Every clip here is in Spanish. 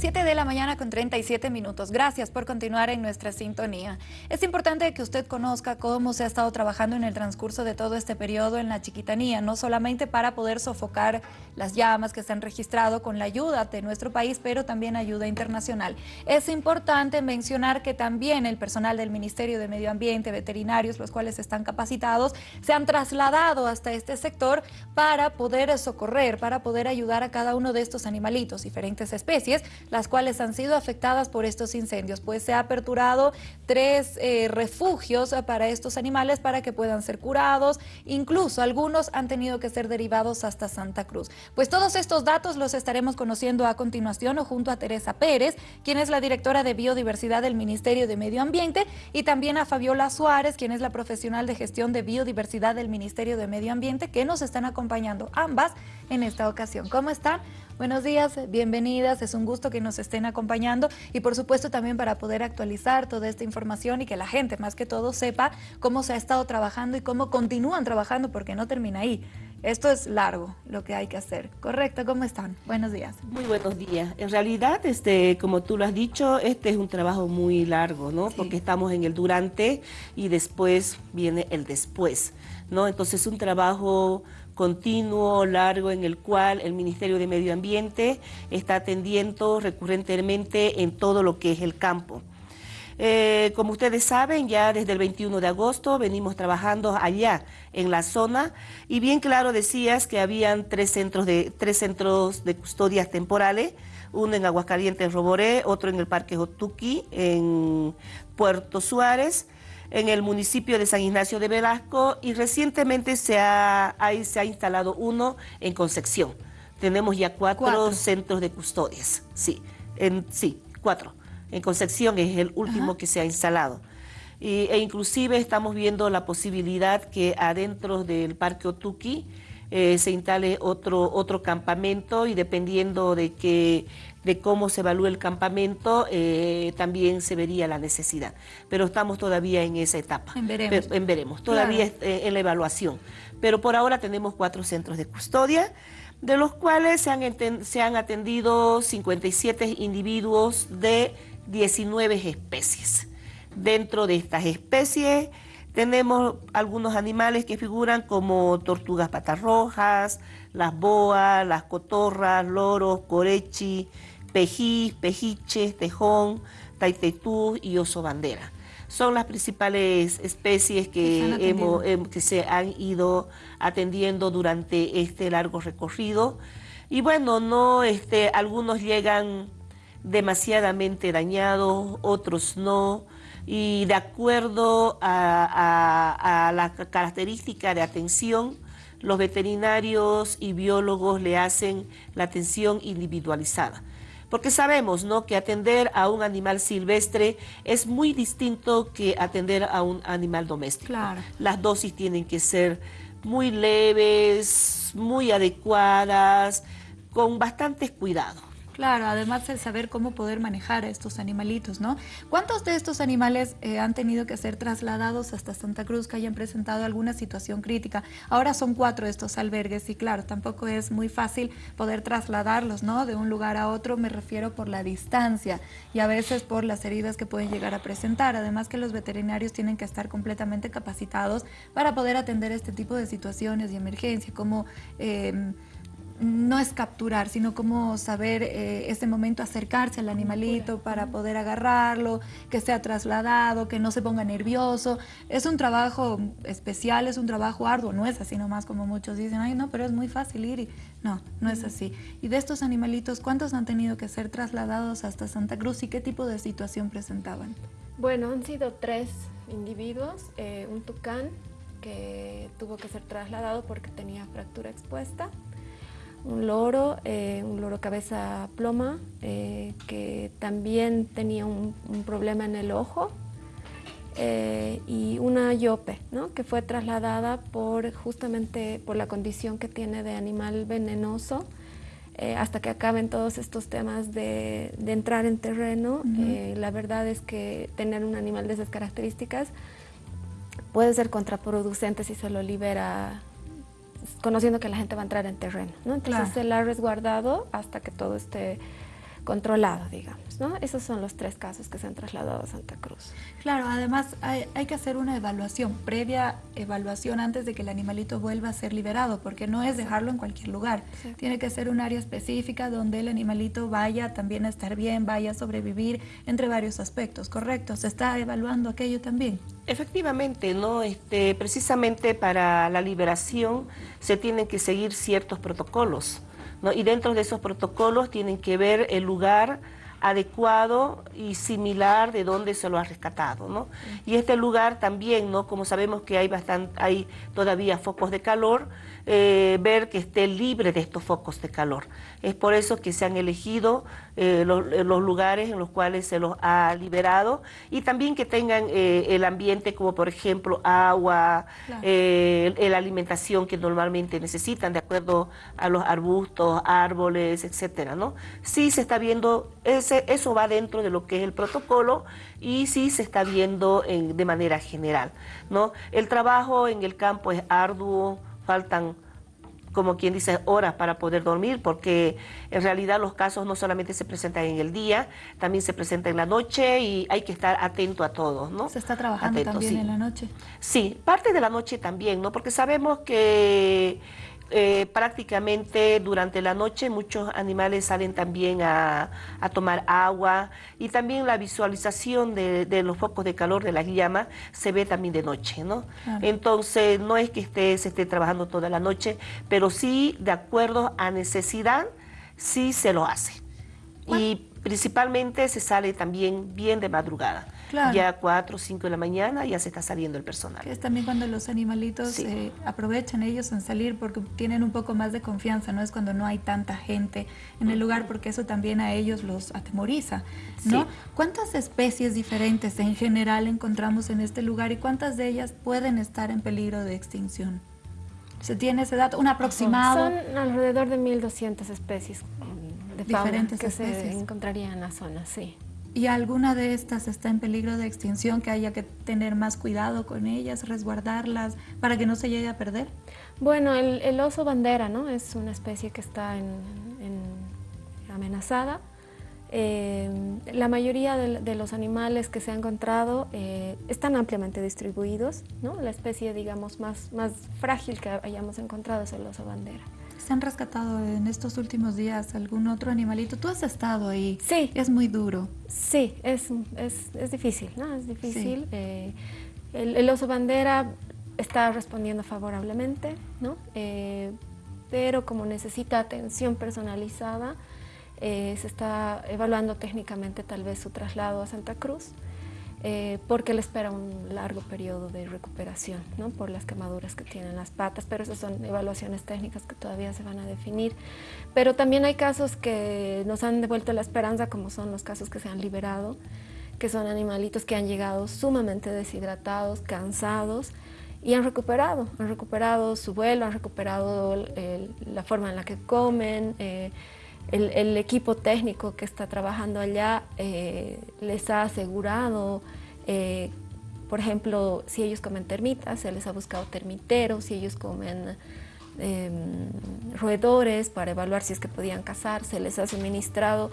7 de la mañana con 37 minutos. Gracias por continuar en nuestra sintonía. Es importante que usted conozca cómo se ha estado trabajando en el transcurso de todo este periodo en la chiquitanía, no solamente para poder sofocar las llamas que se han registrado con la ayuda de nuestro país, pero también ayuda internacional. Es importante mencionar que también el personal del Ministerio de Medio Ambiente, veterinarios, los cuales están capacitados, se han trasladado hasta este sector para poder socorrer, para poder ayudar a cada uno de estos animalitos, diferentes especies, las cuales han sido afectadas por estos incendios, pues se ha aperturado tres eh, refugios para estos animales para que puedan ser curados, incluso algunos han tenido que ser derivados hasta Santa Cruz. Pues todos estos datos los estaremos conociendo a continuación junto a Teresa Pérez, quien es la directora de Biodiversidad del Ministerio de Medio Ambiente, y también a Fabiola Suárez, quien es la profesional de gestión de biodiversidad del Ministerio de Medio Ambiente, que nos están acompañando ambas en esta ocasión. ¿Cómo están? Buenos días, bienvenidas, es un gusto que nos estén acompañando y por supuesto también para poder actualizar toda esta información y que la gente más que todo sepa cómo se ha estado trabajando y cómo continúan trabajando porque no termina ahí. Esto es largo, lo que hay que hacer. ¿Correcto? ¿Cómo están? Buenos días. Muy buenos días. En realidad, este, como tú lo has dicho, este es un trabajo muy largo, ¿no? Porque estamos en el durante y después viene el después, ¿no? Entonces, es un trabajo continuo, largo, en el cual el Ministerio de Medio Ambiente está atendiendo recurrentemente en todo lo que es el campo. Eh, como ustedes saben, ya desde el 21 de agosto venimos trabajando allá en la zona y bien claro decías que habían tres centros de, tres centros de custodias temporales, uno en Aguascalientes, Roboré, otro en el Parque Jotuqui, en Puerto Suárez, en el municipio de San Ignacio de Velasco y recientemente se ha, se ha instalado uno en Concepción. Tenemos ya cuatro, centros de custodias, sí, en, sí, cuatro. En Concepción es el último que se ha instalado. e inclusive estamos viendo la posibilidad que adentro del Parque Otuqui eh, se instale otro, otro campamento y dependiendo de que de cómo se evalúa el campamento, eh, también se vería la necesidad. Pero estamos todavía en esa etapa. En veremos. en veremos, todavía eh, en la evaluación. Pero por ahora tenemos cuatro centros de custodia, de los cuales se han, se han atendido 57 individuos de 19 especies. Dentro de estas especies tenemos algunos animales que figuran como tortugas patarrojas, las boas, las cotorras, loros, corechi, pejí, pejiches, tejón, taitetú y oso bandera. Son las principales especies que, hemos, em, que se han ido atendiendo durante este largo recorrido. Y bueno, no, este, algunos llegan demasiadamente dañados, otros no, y de acuerdo a, la característica de atención, los veterinarios y biólogos le hacen la atención individualizada. Porque sabemos ¿no? que atender a un animal silvestre es muy distinto que atender a un animal doméstico. Las dosis tienen que ser muy leves, muy adecuadas, con bastantes cuidados. Claro, además de saber cómo poder manejar a estos animalitos, ¿no? ¿Cuántos de estos animales eh, han tenido que ser trasladados hasta Santa Cruz que hayan presentado alguna situación crítica? Ahora son cuatro estos albergues y claro, tampoco es muy fácil poder trasladarlos, ¿no? De un lugar a otro, me refiero por la distancia y a veces por las heridas que pueden llegar a presentar. Además que los veterinarios tienen que estar completamente capacitados para poder atender este tipo de situaciones y emergencia, como... Eh, no es capturar, sino como saber eh, ese momento acercarse al animalito para poder agarrarlo, que sea trasladado, que no se ponga nervioso. Es un trabajo especial, es un trabajo arduo, no es así nomás como muchos dicen, ay no, pero es muy fácil ir y no, no es así. Y de estos animalitos, ¿cuántos han tenido que ser trasladados hasta Santa Cruz y qué tipo de situación presentaban? Bueno, han sido tres individuos, eh, un tucán que tuvo que ser trasladado porque tenía fractura expuesta, un loro, eh, un loro cabeza ploma, eh, que también tenía un, problema en el ojo, eh, y una yope, ¿no? que fue trasladada por justamente por la condición que tiene de animal venenoso, hasta que acaben todos estos temas de, entrar en terreno. la verdad es que tener un animal de esas características puede ser contraproducente si se lo libera conociendo que la gente va a entrar en terreno. ¿no? Entonces se la ha resguardado hasta que todo esté controlado, digamos. ¿no? Esos son los tres casos que se han trasladado a Santa Cruz. Claro, además hay, que hacer una evaluación, previa evaluación antes de que el animalito vuelva a ser liberado, porque no es dejarlo en cualquier lugar. Tiene que ser un área específica donde el animalito vaya también a estar bien, vaya a sobrevivir entre varios aspectos, ¿correcto? ¿Se está evaluando aquello también? Efectivamente, ¿no? Este, precisamente para la liberación se tienen que seguir ciertos protocolos. Y dentro de esos protocolos tienen que ver el lugar adecuado y similar de donde se lo ha rescatado, ¿no? Y este lugar también, ¿no? Como sabemos que hay, bastante, hay todavía focos de calor, eh, ver que esté libre de estos focos de calor. Es por eso que se han elegido eh, los, lugares en los cuales se los ha liberado y también que tengan eh, el ambiente como por ejemplo agua, la alimentación que normalmente necesitan de acuerdo a los arbustos, árboles, etcétera, ¿no? Sí se está viendo, ese, eso va dentro de lo que es el protocolo y sí se está viendo de manera general, ¿no? El trabajo en el campo es arduo, faltan como quien dice, horas para poder dormir, porque en realidad los casos no solamente se presentan en el día, también se presentan en la noche y hay que estar atento a todos, ¿no? ¿Se está trabajando también en la noche? Sí, parte de la noche también, ¿no? Porque sabemos que eh, prácticamente durante la noche muchos animales salen también a, tomar agua y también la visualización de, los focos de calor de las llamas se ve también de noche, ¿no? Entonces no es que esté, se esté trabajando toda la noche, pero sí de acuerdo a necesidad, sí se lo hace. Y principalmente se sale también bien de madrugada. Ya a 4 o 5 de la mañana ya se está saliendo el personal. es también cuando los animalitos eh, aprovechan ellos en salir porque tienen un poco más de confianza, no es cuando no hay tanta gente en el lugar porque eso también a ellos los atemoriza, ¿no? ¿Cuántas especies diferentes en general encontramos en este lugar y cuántas de ellas pueden estar en peligro de extinción? ¿Se tiene ese dato? ¿Un aproximado? Son alrededor de 1.200 especies de Diferentes que se encontrarían en la zona, sí. ¿Y alguna de estas está en peligro de extinción que haya que tener más cuidado con ellas, resguardarlas para que no se llegue a perder? Bueno, el, oso bandera ¿no? es una especie que está en, amenazada. Eh, la mayoría de, los animales que se han encontrado eh, están ampliamente distribuidos. ¿no? La especie digamos, más, más frágil que hayamos encontrado es el oso bandera. ¿Se han rescatado en estos últimos días algún otro animalito? Tú has estado ahí. Sí. Es muy duro. Sí, es, es, difícil, ¿no? Es difícil. Eh, el, oso bandera está respondiendo favorablemente, ¿no? Eh, pero como necesita atención personalizada, eh, se está evaluando técnicamente tal vez su traslado a Santa Cruz. Eh, porque le espera un largo periodo de recuperación ¿no? por las quemaduras que tienen las patas, pero esas son evaluaciones técnicas que todavía se van a definir. Pero también hay casos que nos han devuelto la esperanza, como son los casos que se han liberado, que son animalitos que han llegado sumamente deshidratados, cansados, y han recuperado, han recuperado su vuelo, han recuperado la forma en la que comen, eh, el, equipo técnico que está trabajando allá eh, les ha asegurado, eh, por ejemplo, si ellos comen termitas, se les ha buscado termiteros, si ellos comen em, roedores para evaluar si es que podían cazar, se les ha suministrado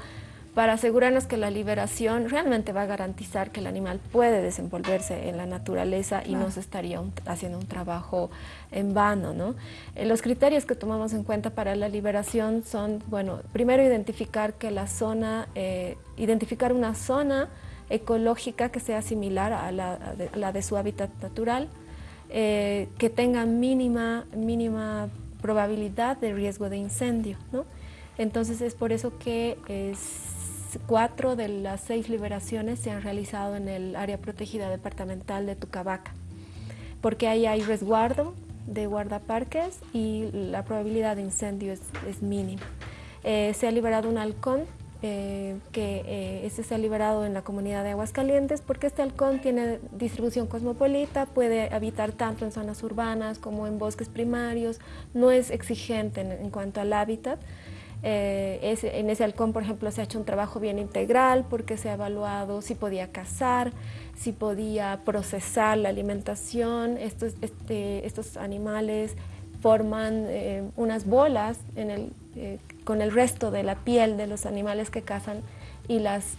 para asegurarnos que la liberación realmente va a garantizar que el animal puede desenvolverse en la naturaleza y no se estaría haciendo un trabajo en vano. ¿no? Eh, los criterios que tomamos en cuenta para la liberación son, bueno, primero identificar que la zona, eh, identificar una zona ecológica que sea similar a la, de, su hábitat natural, eh, que tenga mínima, mínima probabilidad de riesgo de incendio. ¿no? Entonces es por eso que es cuatro de las seis liberaciones se han realizado en el área protegida departamental de Tucabaca, porque ahí hay resguardo de guardaparques y la probabilidad de incendio es, mínima. Eh, se ha liberado un halcón, eh, que eh, este se ha liberado en la comunidad de Aguascalientes, porque este halcón tiene distribución cosmopolita, puede habitar tanto en zonas urbanas como en bosques primarios, no es exigente en cuanto al hábitat, eh, en ese halcón, por ejemplo, se ha hecho un trabajo bien integral porque se ha evaluado si podía cazar, si podía procesar la alimentación. Estos, este, estos animales forman unas bolas con el resto de la piel de los animales que cazan y las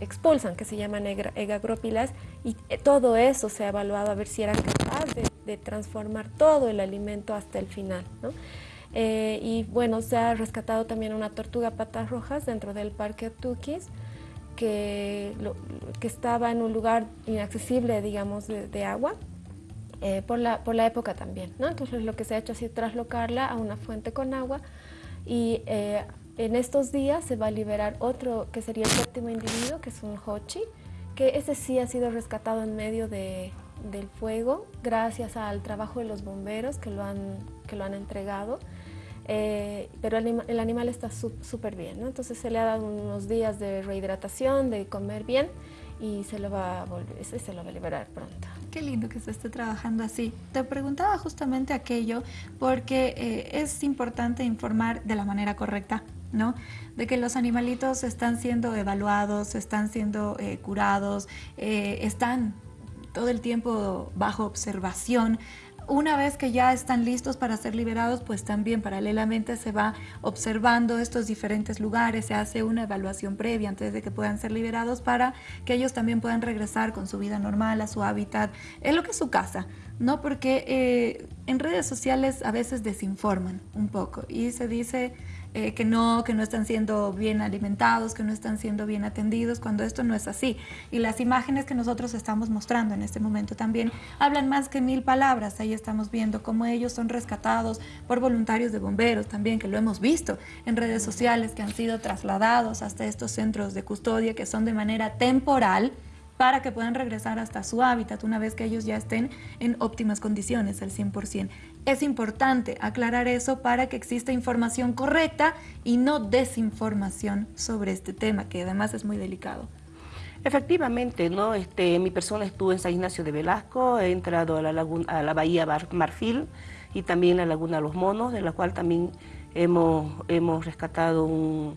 expulsan, que se llaman egagrópilas, y todo eso se ha evaluado a ver si era capaz de, transformar todo el alimento hasta el final. Y bueno, se ha rescatado también una tortuga patas rojas dentro del parque Tukis, que, que estaba en un lugar inaccesible, digamos, de, agua, eh, por, la, por la época también. ¿no? Entonces lo que se ha hecho sido traslocarla a una fuente con agua y eh, en estos días se va a liberar otro que sería el séptimo individuo, que es un hochi, que ese sí ha sido rescatado en medio de, del fuego gracias al trabajo de los bomberos que lo han, que lo han entregado. Eh, pero el, animal está súper bien, ¿no? entonces se le ha dado unos días de rehidratación, de comer bien y se lo va a, volver, se lo va a liberar pronto. Qué lindo que se esté trabajando así. Te preguntaba justamente aquello porque eh, es importante informar de la manera correcta, ¿no? De que los animalitos están siendo evaluados, están siendo eh, curados, están todo el tiempo bajo observación una vez que ya están listos para ser liberados, pues también paralelamente se va observando estos diferentes lugares, se hace una evaluación previa antes de que puedan ser liberados para que ellos también puedan regresar con su vida normal a su hábitat, en lo que es su casa, ¿no? Porque eh, en redes sociales a veces desinforman un poco y se dice eh, que no, que no están siendo bien alimentados, que no están siendo bien atendidos, cuando esto no es así. Y las imágenes que nosotros estamos mostrando en este momento también hablan más que mil palabras. Ahí estamos viendo cómo ellos son rescatados por voluntarios de bomberos también, que lo hemos visto en redes sociales, que han sido trasladados hasta estos centros de custodia que son de manera temporal para que puedan regresar hasta su hábitat una vez que ellos ya estén en óptimas condiciones al 100%. Es importante aclarar eso para que exista información correcta y no desinformación sobre este tema, que además es muy delicado. Efectivamente, ¿no? Este, mi persona estuvo en San Ignacio de Velasco, he entrado a la, laguna, a la bahía Marfil y también a la Laguna Los Monos, de la cual también hemos, hemos rescatado un,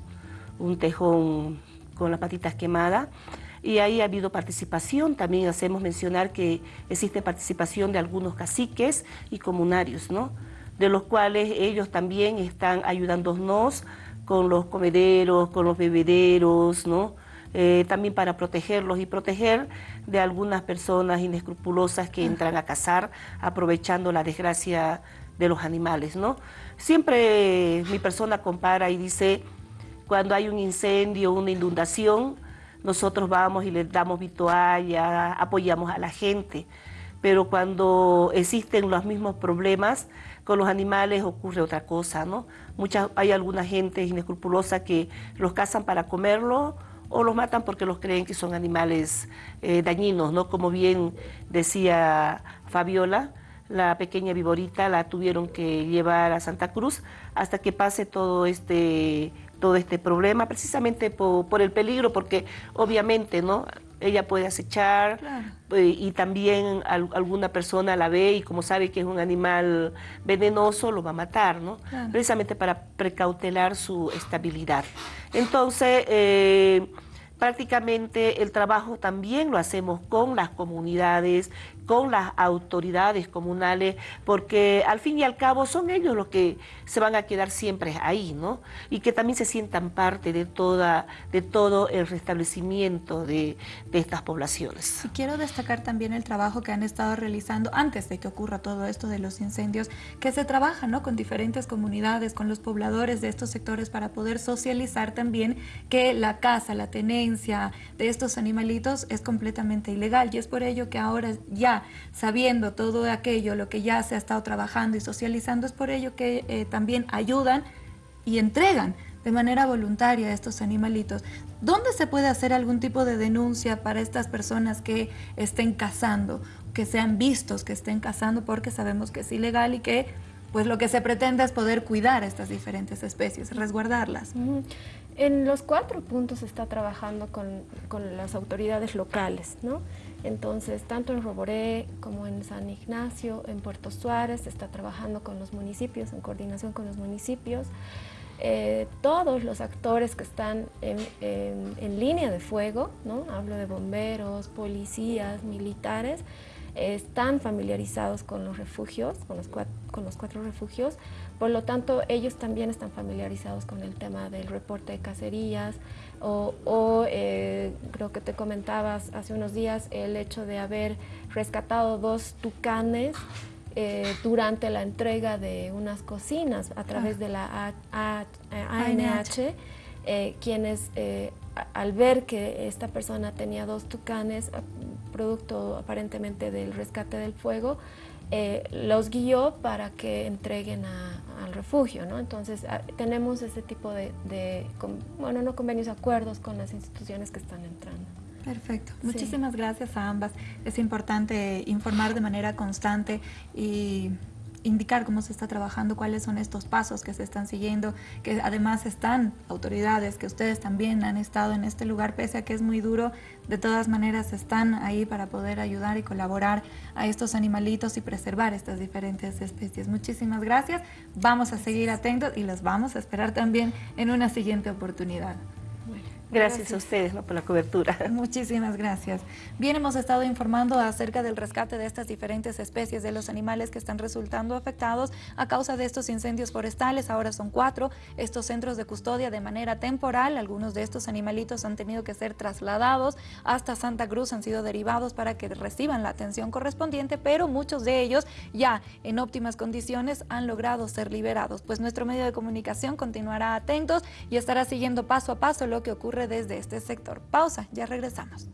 un tejón con las patitas quemadas y ahí ha habido participación, también hacemos mencionar que existe participación de algunos caciques y comunarios, ¿no? de los cuales ellos también están ayudándonos con los comederos, con los bebederos, ¿no? Eh, también para protegerlos y proteger de algunas personas inescrupulosas que entran a cazar aprovechando la desgracia de los animales. ¿no? Siempre mi persona compara y dice, cuando hay un incendio, una inundación, nosotros vamos y les damos vitualla, apoyamos a la gente, pero cuando existen los mismos problemas con los animales ocurre otra cosa, ¿no? Muchas, hay alguna gente inescrupulosa que los cazan para comerlo o los matan porque los creen que son animales eh, dañinos, ¿no? Como bien decía Fabiola, la pequeña viborita la tuvieron que llevar a Santa Cruz hasta que pase todo este todo este problema, precisamente por, el peligro, porque obviamente, ¿no? Ella puede acechar eh, y también alguna persona la ve y como sabe que es un animal venenoso, lo va a matar, ¿no? Precisamente para precautelar su estabilidad. Entonces, eh, prácticamente el trabajo también lo hacemos con las comunidades, con las autoridades comunales, porque al fin y al cabo son ellos los que se van a quedar siempre ahí, ¿no? Y que también se sientan parte de, toda, de todo el restablecimiento de, estas poblaciones. Y quiero destacar también el trabajo que han estado realizando antes de que ocurra todo esto de los incendios, que se trabaja ¿no? con diferentes comunidades, con los pobladores de estos sectores para poder socializar también que la caza, la tenencia de estos animalitos es completamente ilegal y es por ello que ahora ya sabiendo todo aquello, lo que ya se ha estado trabajando y socializando, es por ello que eh, también ayudan y entregan de manera voluntaria a estos animalitos. ¿Dónde se puede hacer algún tipo de denuncia para estas personas que estén cazando, que sean vistos, que estén cazando, porque sabemos que es ilegal y que pues lo que se pretende es poder cuidar estas diferentes especies, resguardarlas? En los cuatro puntos se está trabajando con, con las autoridades locales, ¿no? Entonces, tanto en Roboré como en San Ignacio, en Puerto Suárez, se está trabajando con los municipios, en coordinación con los municipios. Eh, todos los actores que están en, línea de fuego, ¿no? hablo de bomberos, policías, militares, están familiarizados con los refugios, con los con los cuatro refugios, por lo tanto ellos también están familiarizados con el tema del reporte de cacerías o, eh, creo que te comentabas hace unos días el hecho de haber rescatado dos tucanes eh, durante la entrega de unas cocinas a través ah. de la ANH, eh, quienes al ver que esta persona tenía dos tucanes, producto aparentemente del rescate del fuego, los guió para que entreguen al refugio, ¿no? Entonces ah, tenemos ese tipo de, bueno, no convenios, acuerdos con las instituciones que están entrando. Perfecto. Muchísimas gracias a ambas. Es importante informar de manera constante y indicar cómo se está trabajando, cuáles son estos pasos que se están siguiendo, que además están autoridades, que ustedes también han estado en este lugar, pese a que es muy duro, de todas maneras están ahí para poder ayudar y colaborar a estos animalitos y preservar estas diferentes especies. Muchísimas gracias, vamos a seguir atentos y los vamos a esperar también en una siguiente oportunidad. Gracias, a ustedes por la cobertura. Muchísimas gracias. Bien, hemos estado informando acerca del rescate de estas diferentes especies de los animales que están resultando afectados a causa de estos incendios forestales. Ahora son cuatro estos centros de custodia de manera temporal. Algunos de estos animalitos han tenido que ser trasladados hasta Santa Cruz, han sido derivados para que reciban la atención correspondiente, pero muchos de ellos ya en óptimas condiciones han logrado ser liberados. Pues nuestro medio de comunicación continuará atentos y estará siguiendo paso a paso lo que ocurre desde este sector. Pausa, ya regresamos.